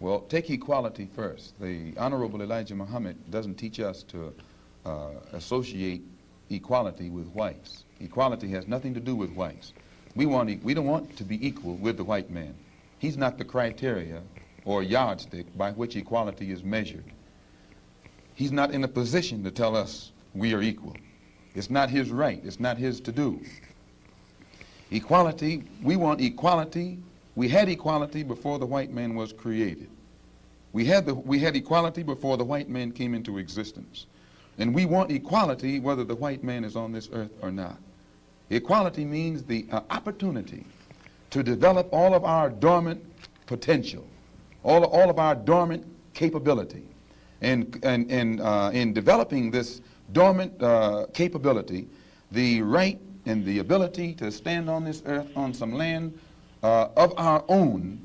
Well, take equality first. The Honorable Elijah Muhammad doesn't teach us to uh, associate equality with whites. Equality has nothing to do with whites. We, want e we don't want to be equal with the white man. He's not the criteria or yardstick by which equality is measured. He's not in a position to tell us we are equal. It's not his right. It's not his to do. Equality, we want equality. We had equality before the white man was created. We had, the, we had equality before the white man came into existence. And we want equality whether the white man is on this earth or not. Equality means the uh, opportunity to develop all of our dormant potential, all, all of our dormant capability. And, and, and uh, in developing this dormant uh, capability, the right and the ability to stand on this earth on some land uh, of our own